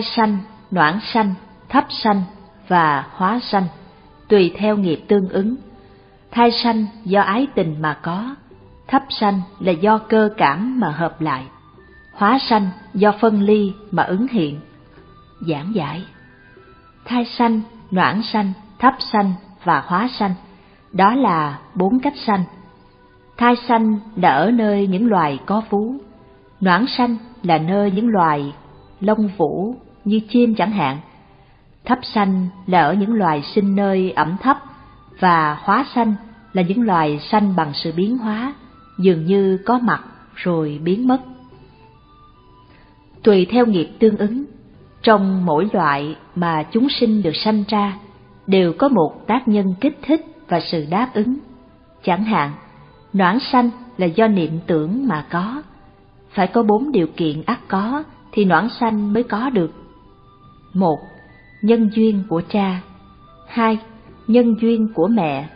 thai sanh, noãn sanh, thấp sanh và hóa sanh, tùy theo nghiệp tương ứng. Thai sanh do ái tình mà có, thấp sanh là do cơ cảm mà hợp lại, hóa sanh do phân ly mà ứng hiện. Giảng giải Thai sanh, noãn sanh, thấp sanh và hóa sanh, đó là bốn cách sanh. Thai sanh là ở nơi những loài có vú, noãn sanh là nơi những loài lông vũ như chim chẳng hạn, thấp xanh là ở những loài sinh nơi ẩm thấp và hóa xanh là những loài xanh bằng sự biến hóa, dường như có mặt rồi biến mất. Tùy theo nghiệp tương ứng, trong mỗi loại mà chúng sinh được sanh ra đều có một tác nhân kích thích và sự đáp ứng. Chẳng hạn, noãn sanh là do niệm tưởng mà có, phải có bốn điều kiện ắt có thì noãn sanh mới có được. Một, nhân duyên của cha. Hai, nhân duyên của mẹ.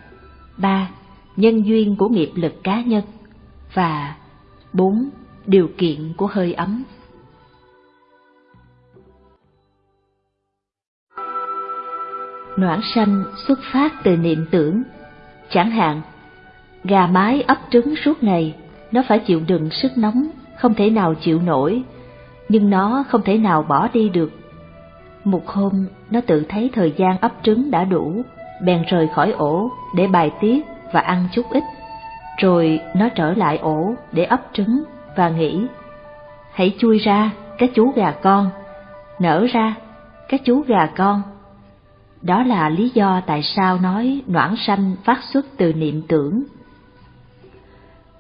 Ba, nhân duyên của nghiệp lực cá nhân. Và bốn, điều kiện của hơi ấm. Noãn sanh xuất phát từ niệm tưởng. Chẳng hạn, gà mái ấp trứng suốt ngày, nó phải chịu đựng sức nóng, không thể nào chịu nổi, nhưng nó không thể nào bỏ đi được. Một hôm, nó tự thấy thời gian ấp trứng đã đủ, bèn rời khỏi ổ để bài tiết và ăn chút ít. Rồi nó trở lại ổ để ấp trứng và nghĩ, hãy chui ra, các chú gà con, nở ra, các chú gà con. Đó là lý do tại sao nói noãn sanh phát xuất từ niệm tưởng.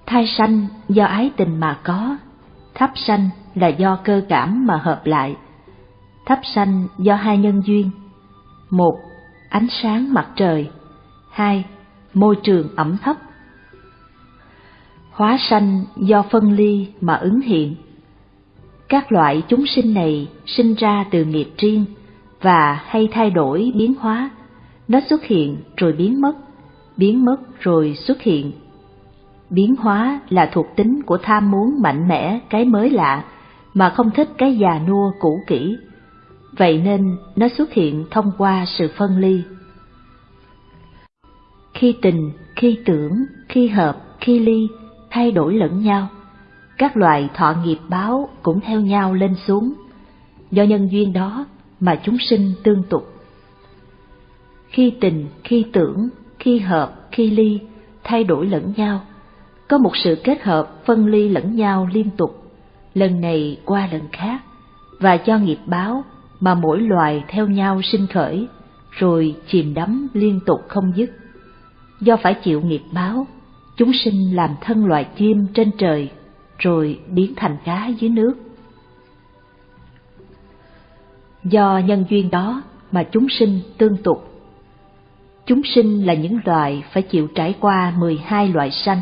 Thai sanh do ái tình mà có, thấp sanh là do cơ cảm mà hợp lại. Thấp sanh do hai nhân duyên. Một, ánh sáng mặt trời. Hai, môi trường ẩm thấp. Hóa sanh do phân ly mà ứng hiện. Các loại chúng sinh này sinh ra từ nghiệp riêng và hay thay đổi biến hóa. Nó xuất hiện rồi biến mất, biến mất rồi xuất hiện. Biến hóa là thuộc tính của tham muốn mạnh mẽ cái mới lạ mà không thích cái già nua cũ kỹ. Vậy nên nó xuất hiện thông qua sự phân ly. Khi tình, khi tưởng, khi hợp, khi ly, thay đổi lẫn nhau. Các loại thọ nghiệp báo cũng theo nhau lên xuống. Do nhân duyên đó mà chúng sinh tương tục. Khi tình, khi tưởng, khi hợp, khi ly, thay đổi lẫn nhau, có một sự kết hợp phân ly lẫn nhau liên tục, lần này qua lần khác, và cho nghiệp báo mà mỗi loài theo nhau sinh khởi, rồi chìm đắm liên tục không dứt. Do phải chịu nghiệp báo, chúng sinh làm thân loài chim trên trời, rồi biến thành cá dưới nước. Do nhân duyên đó mà chúng sinh tương tục. Chúng sinh là những loài phải chịu trải qua 12 loại sanh.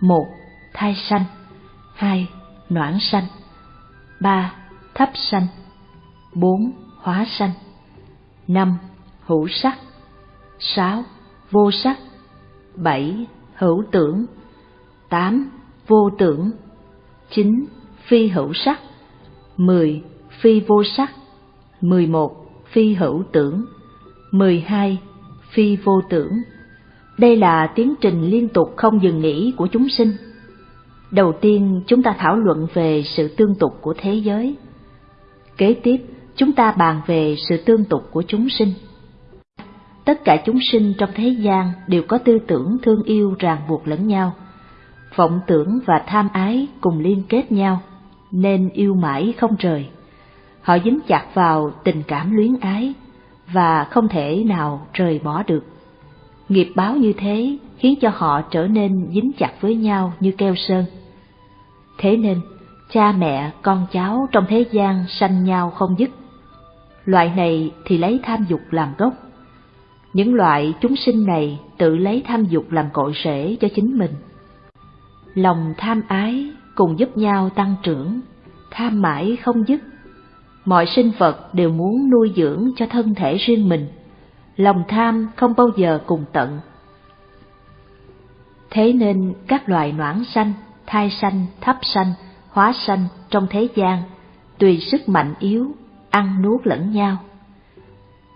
một Thai sanh hai Noãn sanh ba Thấp sanh bốn Hóa sanh, năm Hữu sắc, sáu Vô sắc, bảy Hữu tưởng, tám Vô tưởng, chín Phi hữu sắc, mười Phi vô sắc 11. Phi hữu tưởng 12. Phi vô tưởng Đây là tiến trình liên tục không dừng nghỉ của chúng sinh. Đầu tiên chúng ta thảo luận về sự tương tục của thế giới. Kế tiếp chúng ta bàn về sự tương tục của chúng sinh. Tất cả chúng sinh trong thế gian đều có tư tưởng thương yêu ràng buộc lẫn nhau. Vọng tưởng và tham ái cùng liên kết nhau, nên yêu mãi không rời họ dính chặt vào tình cảm luyến ái và không thể nào rời bỏ được. Nghiệp báo như thế khiến cho họ trở nên dính chặt với nhau như keo sơn. Thế nên, cha mẹ, con cháu trong thế gian sanh nhau không dứt. Loại này thì lấy tham dục làm gốc. Những loại chúng sinh này tự lấy tham dục làm cội rễ cho chính mình. Lòng tham ái cùng giúp nhau tăng trưởng, tham mãi không dứt mọi sinh vật đều muốn nuôi dưỡng cho thân thể riêng mình, lòng tham không bao giờ cùng tận. Thế nên các loài noãn sanh, thai sanh, thấp sanh, hóa sanh trong thế gian, tùy sức mạnh yếu, ăn nuốt lẫn nhau.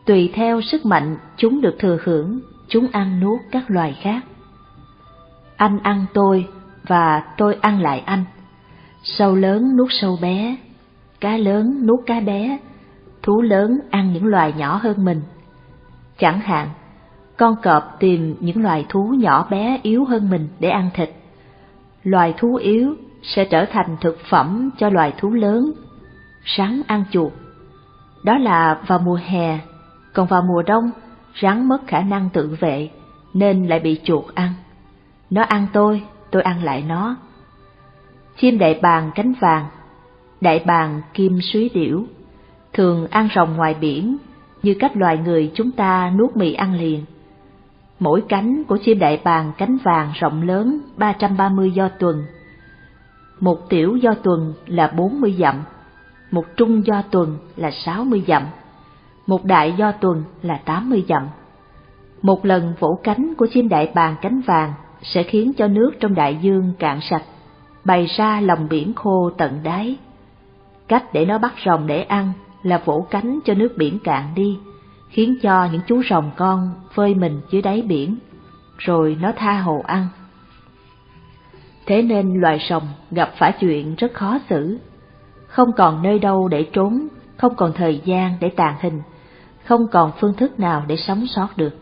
Tùy theo sức mạnh chúng được thừa hưởng, chúng ăn nuốt các loài khác. Anh ăn tôi và tôi ăn lại anh. Sâu lớn nuốt sâu bé, cá lớn nuốt cá bé, thú lớn ăn những loài nhỏ hơn mình. Chẳng hạn, con cọp tìm những loài thú nhỏ bé yếu hơn mình để ăn thịt. Loài thú yếu sẽ trở thành thực phẩm cho loài thú lớn, rắn ăn chuột. Đó là vào mùa hè, còn vào mùa đông, rắn mất khả năng tự vệ nên lại bị chuột ăn. Nó ăn tôi, tôi ăn lại nó. Chim đại bàng cánh vàng, đại bàng kim suý điểu, thường ăn rồng ngoài biển như cách loài người chúng ta nuốt mì ăn liền. Mỗi cánh của chim đại bàng cánh vàng rộng lớn 330 do tuần. Một tiểu do tuần là 40 dặm, một trung do tuần là 60 dặm, một đại do tuần là 80 dặm. Một lần vỗ cánh của chim đại bàng cánh vàng sẽ khiến cho nước trong đại dương cạn sạch, bày ra lòng biển khô tận đáy. Cách để nó bắt rồng để ăn là vỗ cánh cho nước biển cạn đi, khiến cho những chú rồng con phơi mình dưới đáy biển, rồi nó tha hồ ăn. Thế nên loài rồng gặp phải chuyện rất khó xử, không còn nơi đâu để trốn, không còn thời gian để tàn hình, không còn phương thức nào để sống sót được.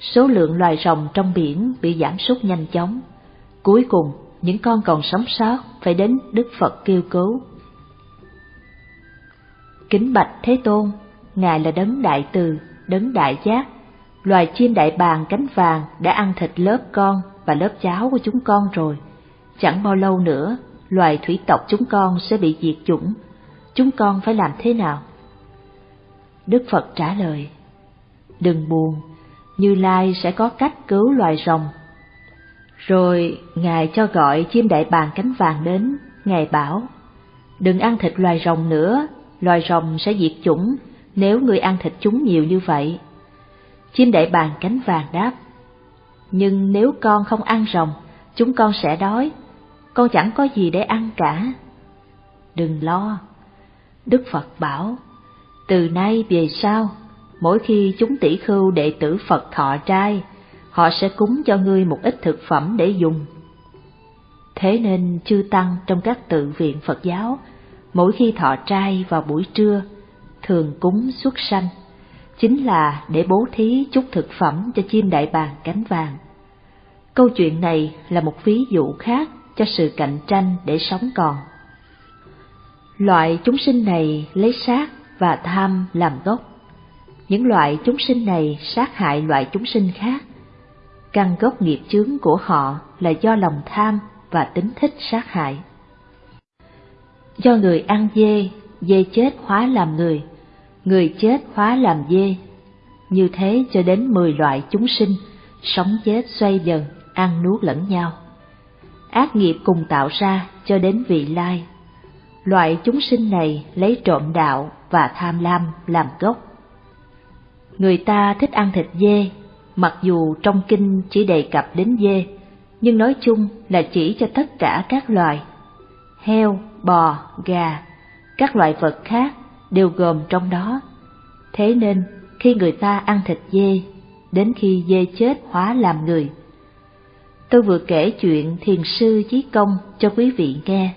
Số lượng loài rồng trong biển bị giảm sút nhanh chóng. Cuối cùng, những con còn sống sót phải đến Đức Phật kêu cứu. Kính bạch Thế Tôn, Ngài là đấng đại từ, đấng đại giác. Loài chim đại bàng cánh vàng đã ăn thịt lớp con và lớp cháu của chúng con rồi. Chẳng bao lâu nữa, loài thủy tộc chúng con sẽ bị diệt chủng. Chúng con phải làm thế nào? Đức Phật trả lời, Đừng buồn, Như Lai sẽ có cách cứu loài rồng. Rồi Ngài cho gọi chim đại bàng cánh vàng đến, Ngài bảo, Đừng ăn thịt loài rồng nữa, loài rồng sẽ diệt chủng nếu người ăn thịt chúng nhiều như vậy. Chim đại bàng cánh vàng đáp, Nhưng nếu con không ăn rồng, chúng con sẽ đói, con chẳng có gì để ăn cả. Đừng lo. Đức Phật bảo, từ nay về sau, mỗi khi chúng tỷ khưu đệ tử Phật thọ trai, họ sẽ cúng cho ngươi một ít thực phẩm để dùng. Thế nên chư tăng trong các tự viện Phật giáo, mỗi khi thọ trai vào buổi trưa, thường cúng xuất sanh, chính là để bố thí chút thực phẩm cho chim đại bàng cánh vàng. Câu chuyện này là một ví dụ khác cho sự cạnh tranh để sống còn. Loại chúng sinh này lấy sát và tham làm gốc. Những loại chúng sinh này sát hại loại chúng sinh khác. Căn gốc nghiệp chướng của họ là do lòng tham và tính thích sát hại. Do người ăn dê, dê chết hóa làm người, người chết hóa làm dê. Như thế cho đến mười loại chúng sinh, sống chết xoay dần, ăn nuốt lẫn nhau. Ác nghiệp cùng tạo ra cho đến vị lai. Loại chúng sinh này lấy trộm đạo và tham lam làm gốc. Người ta thích ăn thịt dê, mặc dù trong kinh chỉ đề cập đến dê, nhưng nói chung là chỉ cho tất cả các loài. Heo, bò, gà, các loại vật khác đều gồm trong đó. Thế nên, khi người ta ăn thịt dê, đến khi dê chết hóa làm người. Tôi vừa kể chuyện thiền sư Chí Công cho quý vị nghe.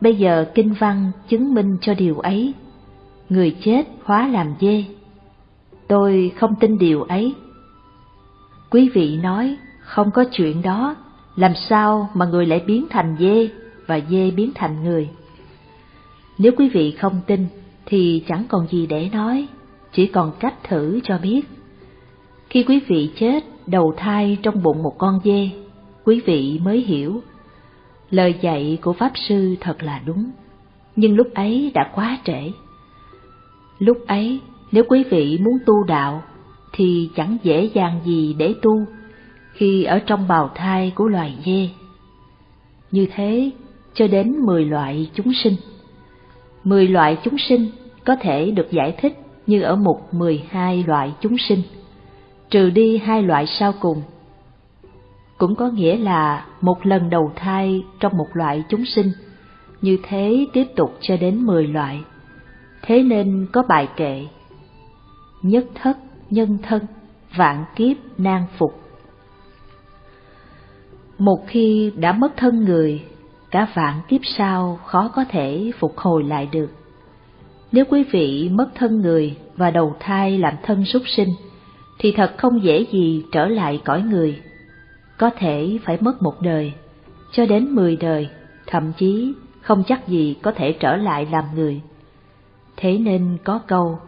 Bây giờ kinh văn chứng minh cho điều ấy người chết hóa làm dê. Tôi không tin điều ấy. Quý vị nói, không có chuyện đó, làm sao mà người lại biến thành dê và dê biến thành người? Nếu quý vị không tin, thì chẳng còn gì để nói, chỉ còn cách thử cho biết. Khi quý vị chết đầu thai trong bụng một con dê, quý vị mới hiểu. Lời dạy của Pháp Sư thật là đúng, nhưng lúc ấy đã quá trễ. Lúc ấy, nếu quý vị muốn tu đạo, thì chẳng dễ dàng gì để tu khi ở trong bào thai của loài dê. Như thế, cho đến mười loại chúng sinh. Mười loại chúng sinh có thể được giải thích như ở mục mười hai loại chúng sinh, trừ đi hai loại sau cùng. Cũng có nghĩa là một lần đầu thai trong một loại chúng sinh, như thế tiếp tục cho đến mười loại Thế nên có bài kệ Nhất thất nhân thân, vạn kiếp nan phục. Một khi đã mất thân người, cả vạn kiếp sau khó có thể phục hồi lại được. Nếu quý vị mất thân người và đầu thai làm thân súc sinh, thì thật không dễ gì trở lại cõi người. Có thể phải mất một đời, cho đến mười đời, thậm chí không chắc gì có thể trở lại làm người. Thế nên có câu,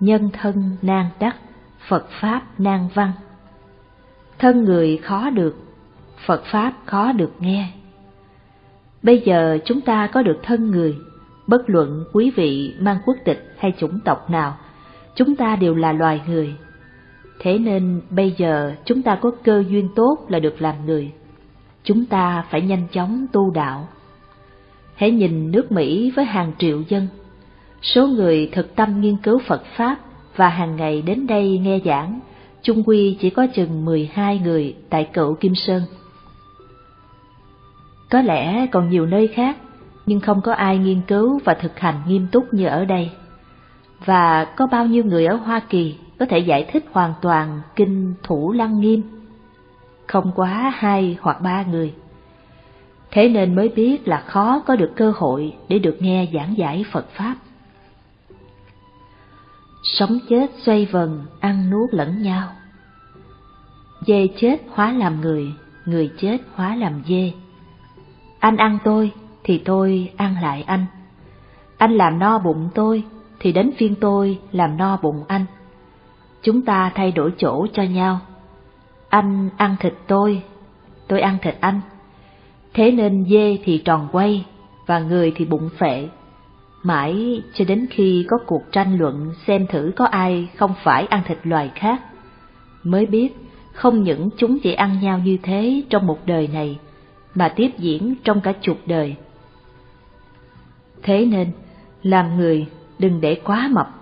nhân thân nan đắc, Phật Pháp nan văn. Thân người khó được, Phật Pháp khó được nghe. Bây giờ chúng ta có được thân người, bất luận quý vị mang quốc tịch hay chủng tộc nào, chúng ta đều là loài người. Thế nên bây giờ chúng ta có cơ duyên tốt là được làm người. Chúng ta phải nhanh chóng tu đạo. Hãy nhìn nước Mỹ với hàng triệu dân. Số người thực tâm nghiên cứu Phật Pháp và hàng ngày đến đây nghe giảng, chung quy chỉ có chừng 12 người tại cựu Kim Sơn. Có lẽ còn nhiều nơi khác, nhưng không có ai nghiên cứu và thực hành nghiêm túc như ở đây. Và có bao nhiêu người ở Hoa Kỳ có thể giải thích hoàn toàn kinh Thủ Lăng Nghiêm? Không quá hai hoặc ba người. Thế nên mới biết là khó có được cơ hội để được nghe giảng giải Phật Pháp. Sống chết xoay vần, ăn nuốt lẫn nhau. Dê chết hóa làm người, người chết hóa làm dê. Anh ăn tôi, thì tôi ăn lại anh. Anh làm no bụng tôi, thì đến phiên tôi làm no bụng anh. Chúng ta thay đổi chỗ cho nhau. Anh ăn thịt tôi, tôi ăn thịt anh. Thế nên dê thì tròn quay, và người thì bụng phệ. Mãi cho đến khi có cuộc tranh luận xem thử có ai không phải ăn thịt loài khác, mới biết không những chúng chỉ ăn nhau như thế trong một đời này, mà tiếp diễn trong cả chục đời. Thế nên, làm người đừng để quá mập,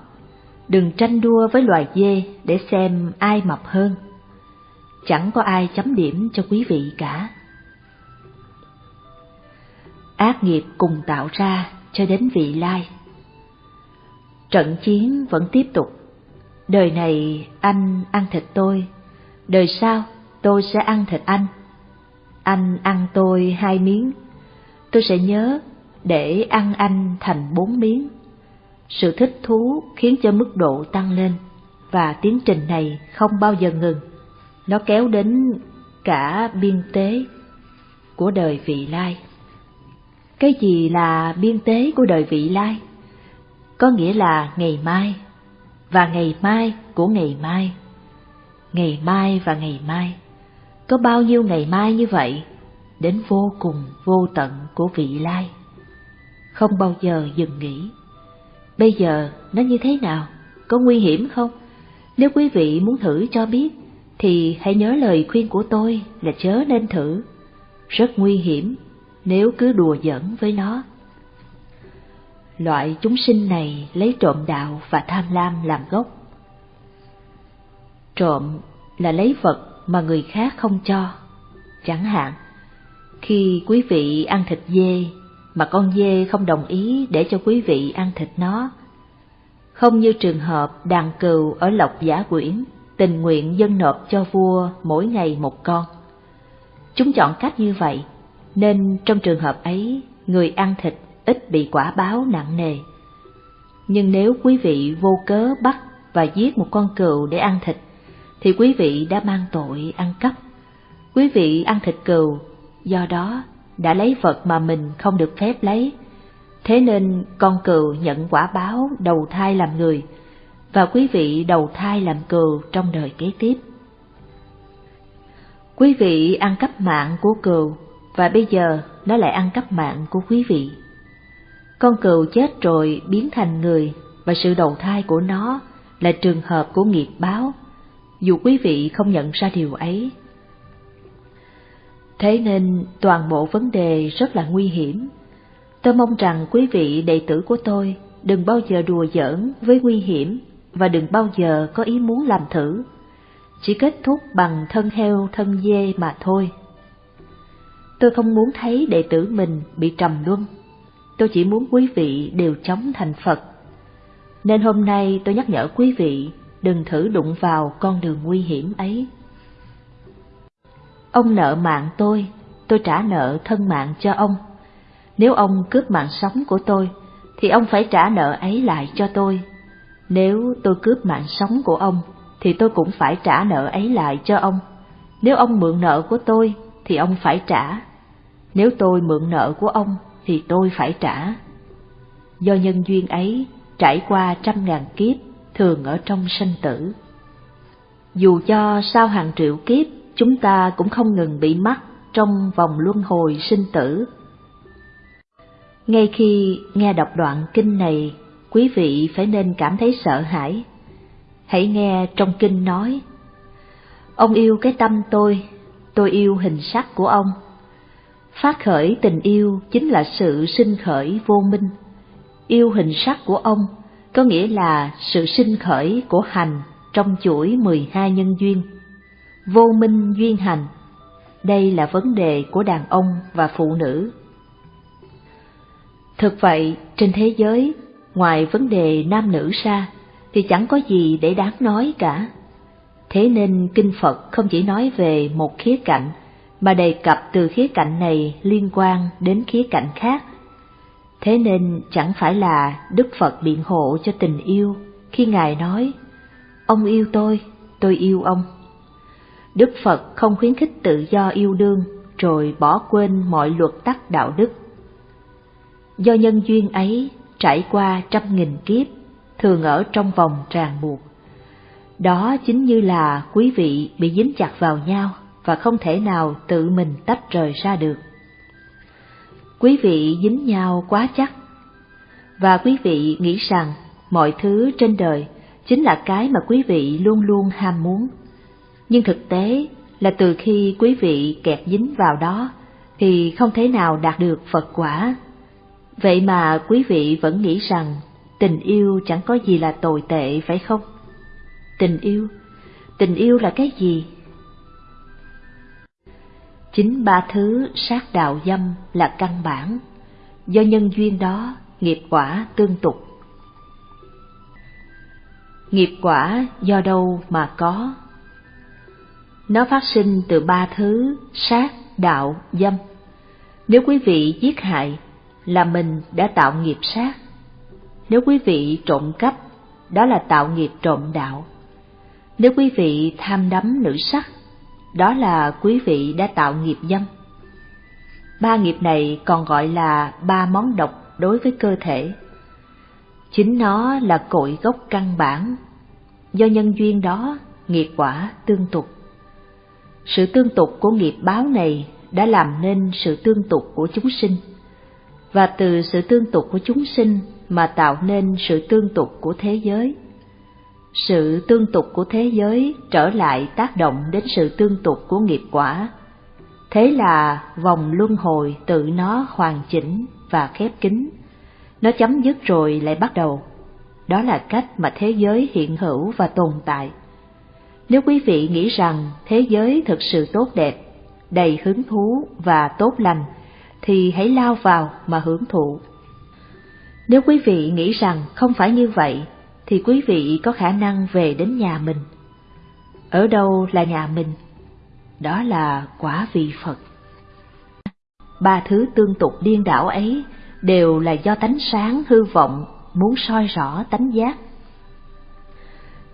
đừng tranh đua với loài dê để xem ai mập hơn. Chẳng có ai chấm điểm cho quý vị cả. Ác nghiệp cùng tạo ra cho đến vị lai. Trận chiến vẫn tiếp tục. Đời này anh ăn thịt tôi, đời sau tôi sẽ ăn thịt anh. Anh ăn tôi hai miếng, tôi sẽ nhớ để ăn anh thành bốn miếng. Sự thích thú khiến cho mức độ tăng lên, và tiến trình này không bao giờ ngừng. Nó kéo đến cả biên tế của đời vị lai. Cái gì là biên tế của đời vị lai? Có nghĩa là ngày mai, và ngày mai của ngày mai. Ngày mai và ngày mai. Có bao nhiêu ngày mai như vậy, đến vô cùng vô tận của vị lai. Không bao giờ dừng nghỉ. Bây giờ nó như thế nào? Có nguy hiểm không? Nếu quý vị muốn thử cho biết, thì hãy nhớ lời khuyên của tôi là chớ nên thử. Rất nguy hiểm nếu cứ đùa giỡn với nó. Loại chúng sinh này lấy trộm đạo và tham lam làm gốc. Trộm là lấy vật mà người khác không cho. Chẳng hạn, khi quý vị ăn thịt dê mà con dê không đồng ý để cho quý vị ăn thịt nó. Không như trường hợp đàn cừu ở Lộc Giả Quyển tình nguyện dân nộp cho vua mỗi ngày một con. Chúng chọn cách như vậy nên trong trường hợp ấy, người ăn thịt ít bị quả báo nặng nề. Nhưng nếu quý vị vô cớ bắt và giết một con cừu để ăn thịt, thì quý vị đã mang tội ăn cắp. Quý vị ăn thịt cừu, do đó đã lấy vật mà mình không được phép lấy. Thế nên con cừu nhận quả báo đầu thai làm người, và quý vị đầu thai làm cừu trong đời kế tiếp. Quý vị ăn cắp mạng của cừu và bây giờ nó lại ăn cắp mạng của quý vị. Con cừu chết rồi biến thành người và sự đầu thai của nó là trường hợp của nghiệp báo, dù quý vị không nhận ra điều ấy. Thế nên toàn bộ vấn đề rất là nguy hiểm. Tôi mong rằng quý vị đệ tử của tôi đừng bao giờ đùa giỡn với nguy hiểm và đừng bao giờ có ý muốn làm thử. Chỉ kết thúc bằng thân heo thân dê mà thôi. Tôi không muốn thấy đệ tử mình bị trầm luân. Tôi chỉ muốn quý vị đều chống thành Phật. nên hôm nay tôi nhắc nhở quý vị đừng thử đụng vào con đường nguy hiểm ấy. Ông nợ mạng tôi, tôi trả nợ thân mạng cho ông. Nếu ông cướp mạng sống của tôi, thì ông phải trả nợ ấy lại cho tôi. Nếu tôi cướp mạng sống của ông, thì tôi cũng phải trả nợ ấy lại cho ông. Nếu ông mượn nợ của tôi, thì ông phải trả. Nếu tôi mượn nợ của ông, thì tôi phải trả. Do nhân duyên ấy, trải qua trăm ngàn kiếp, thường ở trong sanh tử. Dù cho sau hàng triệu kiếp, chúng ta cũng không ngừng bị mắc trong vòng luân hồi sinh tử. Ngay khi nghe đọc đoạn kinh này, quý vị phải nên cảm thấy sợ hãi. Hãy nghe trong kinh nói, Ông yêu cái tâm tôi, tôi yêu hình sắc của ông. Phát khởi tình yêu chính là sự sinh khởi vô minh. Yêu hình sắc của ông có nghĩa là sự sinh khởi của hành trong chuỗi 12 nhân duyên. Vô minh duyên hành, đây là vấn đề của đàn ông và phụ nữ. Thực vậy, trên thế giới, ngoài vấn đề nam nữ ra, thì chẳng có gì để đáng nói cả. Thế nên Kinh Phật không chỉ nói về một khía cạnh, mà đề cập từ khía cạnh này liên quan đến khía cạnh khác. Thế nên chẳng phải là Đức Phật biện hộ cho tình yêu khi Ngài nói, Ông yêu tôi, tôi yêu ông. Đức Phật không khuyến khích tự do yêu đương rồi bỏ quên mọi luật tắc đạo đức. Do nhân duyên ấy trải qua trăm nghìn kiếp, thường ở trong vòng ràng buộc. Đó chính như là quý vị bị dính chặt vào nhau và không thể nào tự mình tách rời ra được. Quý vị dính nhau quá chắc, và quý vị nghĩ rằng mọi thứ trên đời chính là cái mà quý vị luôn luôn ham muốn. Nhưng thực tế là từ khi quý vị kẹt dính vào đó thì không thể nào đạt được Phật quả. Vậy mà quý vị vẫn nghĩ rằng tình yêu chẳng có gì là tồi tệ phải không? Tình yêu, tình yêu là cái gì? Chính ba thứ sát đạo dâm là căn bản, do nhân duyên đó nghiệp quả tương tục. Nghiệp quả do đâu mà có? Nó phát sinh từ ba thứ sát, đạo, dâm. Nếu quý vị giết hại, là mình đã tạo nghiệp sát. Nếu quý vị trộm cắp, đó là tạo nghiệp trộm đạo. Nếu quý vị tham đắm nữ sắc, đó là quý vị đã tạo nghiệp dâm. Ba nghiệp này còn gọi là ba món độc đối với cơ thể. Chính nó là cội gốc căn bản. Do nhân duyên đó, nghiệp quả tương tục. Sự tương tục của nghiệp báo này đã làm nên sự tương tục của chúng sinh, và từ sự tương tục của chúng sinh mà tạo nên sự tương tục của thế giới sự tương tục của thế giới trở lại tác động đến sự tương tục của nghiệp quả. Thế là vòng luân hồi tự nó hoàn chỉnh và khép kín. Nó chấm dứt rồi lại bắt đầu. Đó là cách mà thế giới hiện hữu và tồn tại. Nếu quý vị nghĩ rằng thế giới thực sự tốt đẹp, đầy hứng thú và tốt lành, thì hãy lao vào mà hưởng thụ. Nếu quý vị nghĩ rằng không phải như vậy thì quý vị có khả năng về đến nhà mình. Ở đâu là nhà mình? Đó là quả vị Phật. Ba thứ tương tục điên đảo ấy đều là do tánh sáng hư vọng muốn soi rõ tánh giác.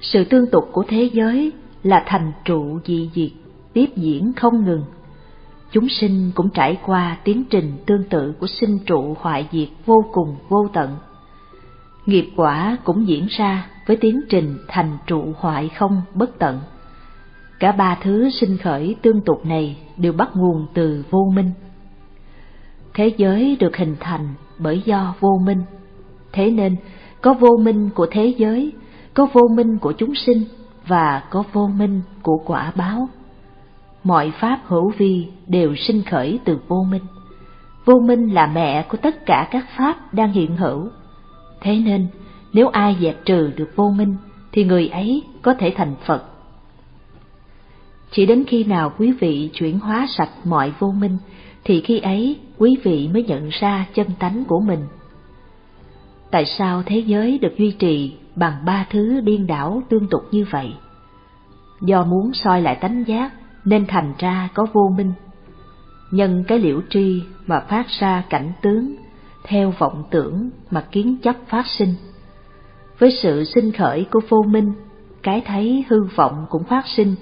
Sự tương tục của thế giới là thành trụ dị diệt, tiếp diễn không ngừng. Chúng sinh cũng trải qua tiến trình tương tự của sinh trụ hoại diệt vô cùng vô tận nghiệp quả cũng diễn ra với tiến trình thành trụ hoại không bất tận. Cả ba thứ sinh khởi tương tục này đều bắt nguồn từ vô minh. Thế giới được hình thành bởi do vô minh, thế nên có vô minh của thế giới, có vô minh của chúng sinh và có vô minh của quả báo. Mọi pháp hữu vi đều sinh khởi từ vô minh. Vô minh là mẹ của tất cả các pháp đang hiện hữu Thế nên, nếu ai dẹp trừ được vô minh, thì người ấy có thể thành Phật. Chỉ đến khi nào quý vị chuyển hóa sạch mọi vô minh, thì khi ấy quý vị mới nhận ra chân tánh của mình. Tại sao thế giới được duy trì bằng ba thứ điên đảo tương tục như vậy. Do muốn soi lại tánh giác nên thành ra có vô minh. Nhân cái liễu tri mà phát ra cảnh tướng, theo vọng tưởng mà kiến chấp phát sinh. Với sự sinh khởi của vô minh, cái thấy hư vọng cũng phát sinh,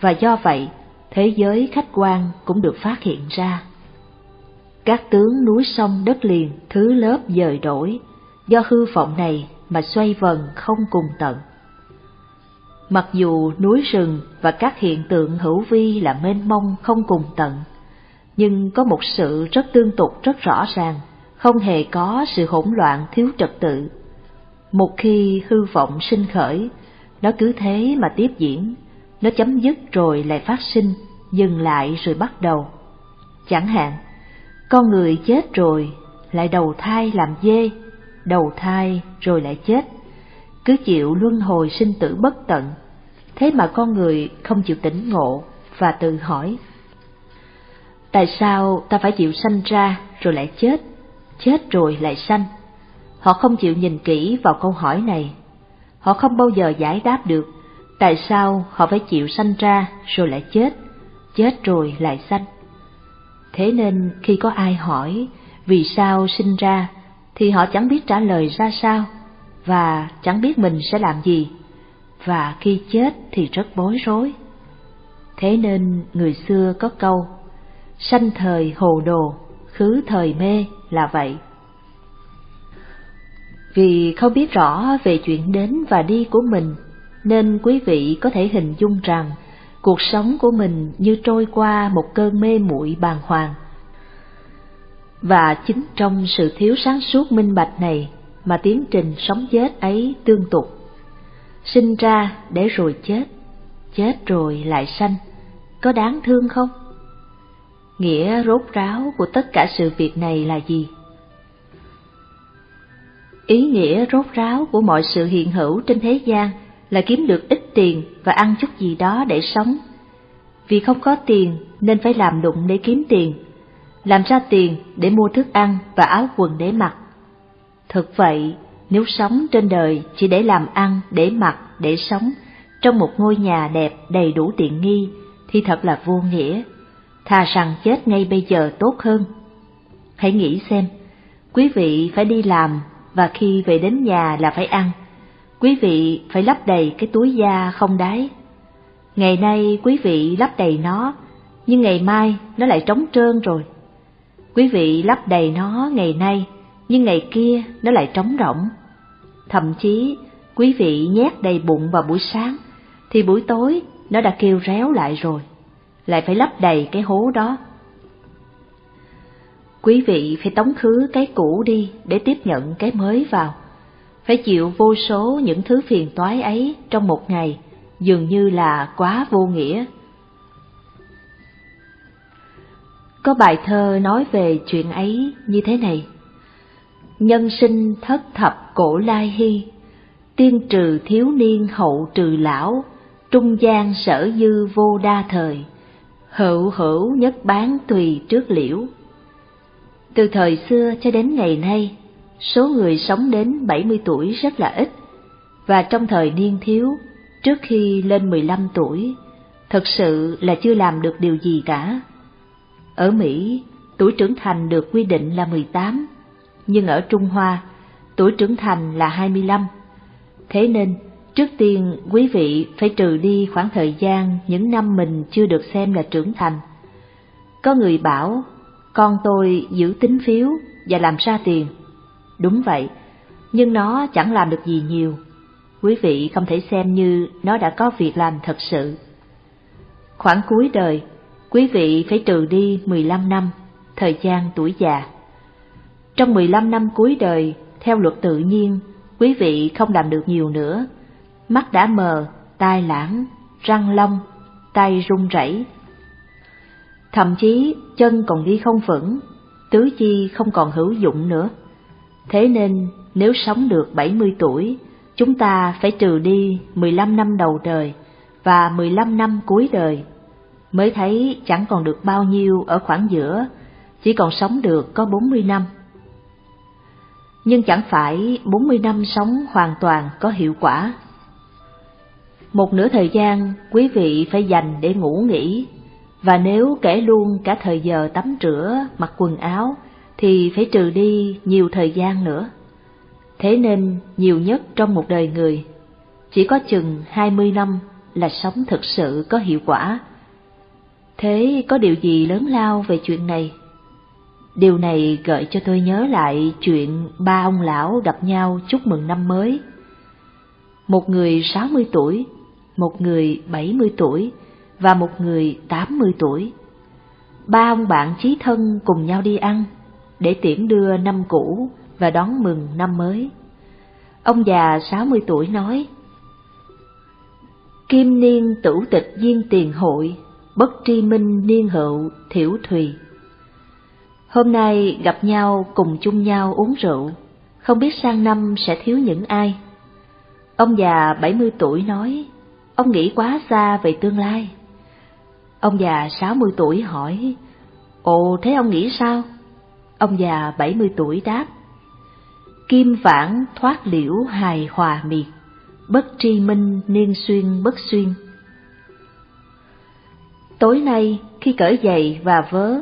và do vậy thế giới khách quan cũng được phát hiện ra. Các tướng núi sông đất liền thứ lớp dời đổi, do hư vọng này mà xoay vần không cùng tận. Mặc dù núi rừng và các hiện tượng hữu vi là mênh mông không cùng tận, nhưng có một sự rất tương tục rất rõ ràng, không hề có sự hỗn loạn thiếu trật tự. Một khi hư vọng sinh khởi, nó cứ thế mà tiếp diễn, nó chấm dứt rồi lại phát sinh, dừng lại rồi bắt đầu. Chẳng hạn, con người chết rồi, lại đầu thai làm dê, đầu thai rồi lại chết, cứ chịu luân hồi sinh tử bất tận. Thế mà con người không chịu tỉnh ngộ và tự hỏi. Tại sao ta phải chịu sanh ra rồi lại chết, chết rồi lại sanh? Họ không chịu nhìn kỹ vào câu hỏi này. Họ không bao giờ giải đáp được tại sao họ phải chịu sanh ra rồi lại chết, chết rồi lại sanh. Thế nên khi có ai hỏi vì sao sinh ra thì họ chẳng biết trả lời ra sao và chẳng biết mình sẽ làm gì và khi chết thì rất bối rối. Thế nên người xưa có câu sanh thời hồ đồ, khứ thời mê là vậy. Vì không biết rõ về chuyện đến và đi của mình, nên quý vị có thể hình dung rằng cuộc sống của mình như trôi qua một cơn mê muội bàng hoàng. Và chính trong sự thiếu sáng suốt minh bạch này mà tiến trình sống chết ấy tương tục. Sinh ra để rồi chết, chết rồi lại sanh, có đáng thương không? Nghĩa rốt ráo của tất cả sự việc này là gì? Ý nghĩa rốt ráo của mọi sự hiện hữu trên thế gian là kiếm được ít tiền và ăn chút gì đó để sống. Vì không có tiền nên phải làm đụng để kiếm tiền, làm ra tiền để mua thức ăn và áo quần để mặc. Thực vậy, nếu sống trên đời chỉ để làm ăn, để mặc, để sống, trong một ngôi nhà đẹp đầy đủ tiện nghi, thì thật là vô nghĩa. Thà rằng chết ngay bây giờ tốt hơn. Hãy nghĩ xem, quý vị phải đi làm và khi về đến nhà là phải ăn. Quý vị phải lấp đầy cái túi da không đáy. Ngày nay quý vị lấp đầy nó, nhưng ngày mai nó lại trống trơn rồi. Quý vị lấp đầy nó ngày nay, nhưng ngày kia nó lại trống rỗng. Thậm chí, quý vị nhét đầy bụng vào buổi sáng, thì buổi tối nó đã kêu réo lại rồi, lại phải lấp đầy cái hố đó. Quý vị phải tống khứ cái cũ đi để tiếp nhận cái mới vào. Phải chịu vô số những thứ phiền toái ấy trong một ngày, dường như là quá vô nghĩa. Có bài thơ nói về chuyện ấy như thế này. Nhân sinh thất thập cổ lai hy, tiên trừ thiếu niên hậu trừ lão, trung gian sở dư vô đa thời, hữu hữu nhất bán tùy trước liễu. Từ thời xưa cho đến ngày nay, số người sống đến 70 tuổi rất là ít, và trong thời niên thiếu, trước khi lên 15 tuổi, thật sự là chưa làm được điều gì cả. Ở Mỹ, tuổi trưởng thành được quy định là 18, nhưng ở Trung Hoa, tuổi trưởng thành là 25. Thế nên, trước tiên quý vị phải trừ đi khoảng thời gian những năm mình chưa được xem là trưởng thành. Có người bảo con tôi giữ tính phiếu và làm ra tiền. Đúng vậy, nhưng nó chẳng làm được gì nhiều. Quý vị không thể xem như nó đã có việc làm thật sự. Khoảng cuối đời, quý vị phải trừ đi 15 năm, thời gian tuổi già. Trong 15 năm cuối đời, theo luật tự nhiên, quý vị không làm được nhiều nữa. Mắt đã mờ, tai lãng, răng long, tay run rẩy, thậm chí chân còn đi không vững, tứ chi không còn hữu dụng nữa. Thế nên nếu sống được 70 tuổi, chúng ta phải trừ đi 15 năm đầu đời và 15 năm cuối đời, mới thấy chẳng còn được bao nhiêu ở khoảng giữa, chỉ còn sống được có 40 năm. nhưng chẳng phải 40 năm sống hoàn toàn có hiệu quả. Một nửa thời gian quý vị phải dành để ngủ nghỉ, và nếu kể luôn cả thời giờ tắm rửa, mặc quần áo, thì phải trừ đi nhiều thời gian nữa. Thế nên nhiều nhất trong một đời người, chỉ có chừng 20 năm là sống thực sự có hiệu quả. Thế có điều gì lớn lao về chuyện này? Điều này gợi cho tôi nhớ lại chuyện ba ông lão gặp nhau chúc mừng năm mới. Một người 60 tuổi, một người 70 tuổi và một người 80 tuổi. Ba ông bạn chí thân cùng nhau đi ăn để tiễn đưa năm cũ và đón mừng năm mới. Ông già 60 tuổi nói, Kim niên tửu tịch viên tiền hội, bất tri minh niên hậu thiểu thùy. Hôm nay gặp nhau cùng chung nhau uống rượu, không biết sang năm sẽ thiếu những ai. Ông già 70 tuổi nói, ông nghĩ quá xa về tương lai. Ông già 60 tuổi hỏi, Ồ thế ông nghĩ sao? Ông già 70 tuổi đáp, Kim vãng thoát liễu hài hòa miệt, bất tri minh niên xuyên bất xuyên. Tối nay khi cởi giày và vớ,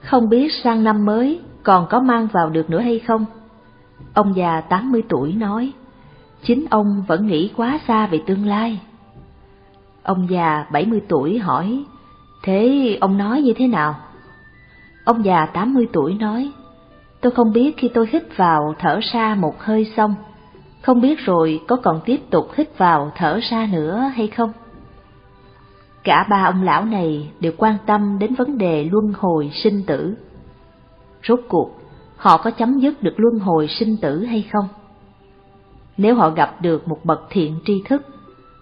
không biết sang năm mới còn có mang vào được nữa hay không? Ông già 80 tuổi nói, chính ông vẫn nghĩ quá xa về tương lai. Ông già 70 tuổi hỏi, thế ông nói như thế nào? Ông già 80 tuổi nói, tôi không biết khi tôi hít vào thở ra một hơi xong, không biết rồi có còn tiếp tục hít vào thở ra nữa hay không? Cả ba ông lão này đều quan tâm đến vấn đề luân hồi sinh tử. Rốt cuộc, họ có chấm dứt được luân hồi sinh tử hay không? Nếu họ gặp được một bậc thiện tri thức,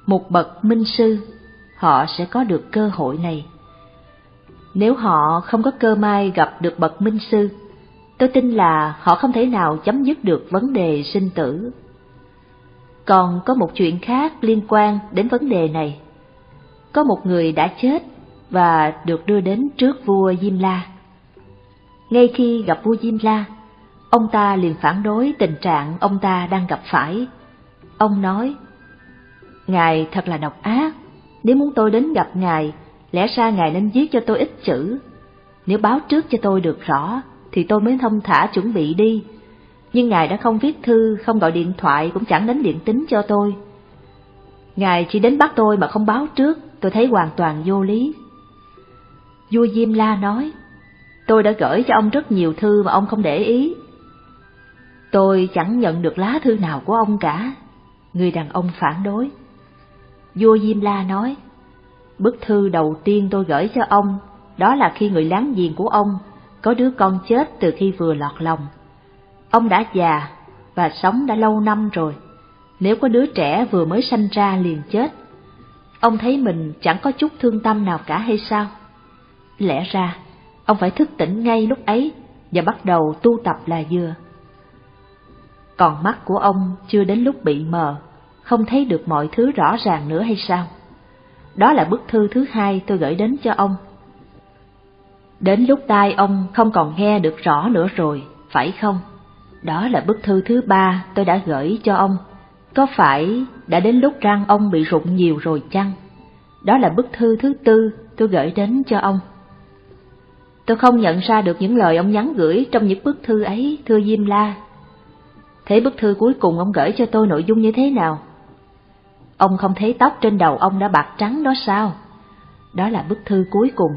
một bậc minh sư, họ sẽ có được cơ hội này. Nếu họ không có cơ may gặp được bậc minh sư, tôi tin là họ không thể nào chấm dứt được vấn đề sinh tử. Còn có một chuyện khác liên quan đến vấn đề này có một người đã chết và được đưa đến trước vua Diêm La. Ngay khi gặp vua Diêm La, ông ta liền phản đối tình trạng ông ta đang gặp phải. Ông nói, Ngài thật là độc ác, nếu muốn tôi đến gặp Ngài, lẽ ra Ngài nên viết cho tôi ít chữ. Nếu báo trước cho tôi được rõ, thì tôi mới thông thả chuẩn bị đi. Nhưng Ngài đã không viết thư, không gọi điện thoại, cũng chẳng đến điện tính cho tôi. Ngài chỉ đến bắt tôi mà không báo trước, tôi thấy hoàn toàn vô lý. Vua Diêm La nói, tôi đã gửi cho ông rất nhiều thư mà ông không để ý. Tôi chẳng nhận được lá thư nào của ông cả. Người đàn ông phản đối. Vua Diêm La nói, bức thư đầu tiên tôi gửi cho ông, đó là khi người láng giềng của ông có đứa con chết từ khi vừa lọt lòng. Ông đã già và sống đã lâu năm rồi. Nếu có đứa trẻ vừa mới sanh ra liền chết, Ông thấy mình chẳng có chút thương tâm nào cả hay sao? Lẽ ra, ông phải thức tỉnh ngay lúc ấy và bắt đầu tu tập là vừa. Còn mắt của ông chưa đến lúc bị mờ, không thấy được mọi thứ rõ ràng nữa hay sao? Đó là bức thư thứ hai tôi gửi đến cho ông. Đến lúc tai ông không còn nghe được rõ nữa rồi, phải không? Đó là bức thư thứ ba tôi đã gửi cho ông có phải đã đến lúc răng ông bị rụng nhiều rồi chăng? Đó là bức thư thứ tư tôi gửi đến cho ông. Tôi không nhận ra được những lời ông nhắn gửi trong những bức thư ấy, thưa Diêm La. Thế bức thư cuối cùng ông gửi cho tôi nội dung như thế nào? Ông không thấy tóc trên đầu ông đã bạc trắng đó sao? Đó là bức thư cuối cùng.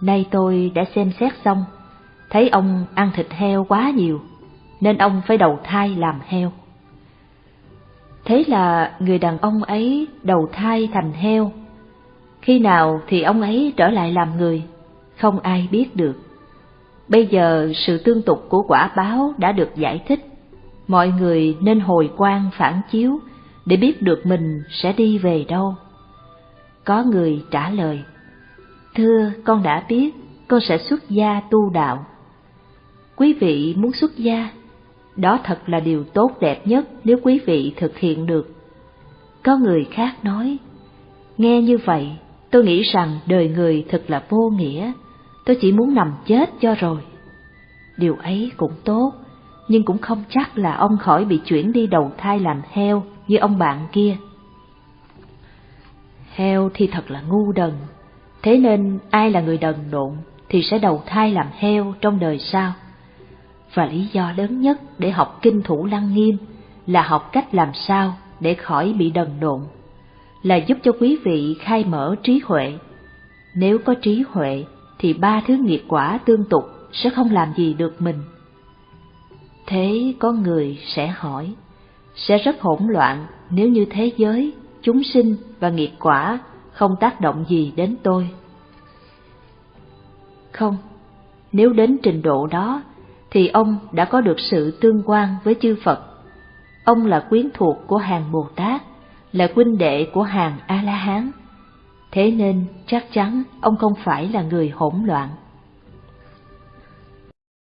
Nay tôi đã xem xét xong, thấy ông ăn thịt heo quá nhiều, nên ông phải đầu thai làm heo. Thế là người đàn ông ấy đầu thai thành heo. Khi nào thì ông ấy trở lại làm người, không ai biết được. Bây giờ sự tương tục của quả báo đã được giải thích, mọi người nên hồi quan phản chiếu để biết được mình sẽ đi về đâu. Có người trả lời, Thưa, con đã biết, con sẽ xuất gia tu đạo. Quý vị muốn xuất gia đó thật là điều tốt đẹp nhất nếu quý vị thực hiện được. Có người khác nói, nghe như vậy, tôi nghĩ rằng đời người thật là vô nghĩa, tôi chỉ muốn nằm chết cho rồi. Điều ấy cũng tốt, nhưng cũng không chắc là ông khỏi bị chuyển đi đầu thai làm heo như ông bạn kia. Heo thì thật là ngu đần, thế nên ai là người đần độn thì sẽ đầu thai làm heo trong đời sau. Và lý do lớn nhất để học kinh thủ lăng nghiêm là học cách làm sao để khỏi bị đần độn, là giúp cho quý vị khai mở trí huệ. Nếu có trí huệ thì ba thứ nghiệp quả tương tục sẽ không làm gì được mình. Thế có người sẽ hỏi, sẽ rất hỗn loạn nếu như thế giới, chúng sinh và nghiệp quả không tác động gì đến tôi. Không, nếu đến trình độ đó thì ông đã có được sự tương quan với chư Phật. Ông là quyến thuộc của hàng Bồ Tát, là huynh đệ của hàng A-la-hán. Thế nên chắc chắn ông không phải là người hỗn loạn.